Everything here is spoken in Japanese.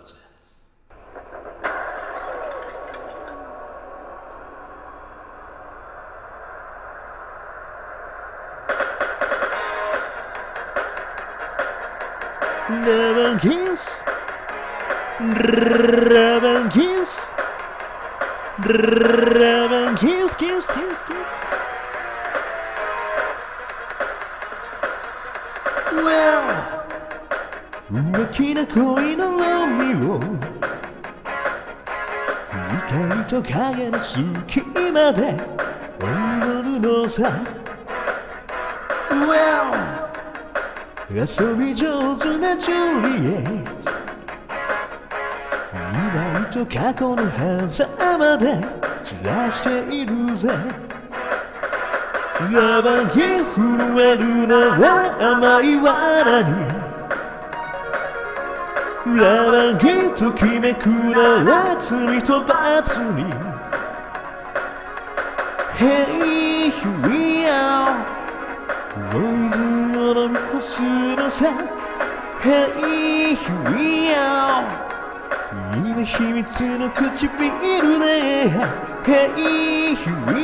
nonsense. Love and kiss. Love and kiss. Love and. Well. 浮気な恋のロミオ光と影の隙間で踊るのさ。Well 遊び上手なジュリエット。未来と過去の狭間で。散らしているぜ。ラバに震えるのは甘い罠にラバにときめくのは罪と罰に Hey, here we are ノイズを飲み干すのさ Hey, here we are 今秘密の唇ね Hey, here we are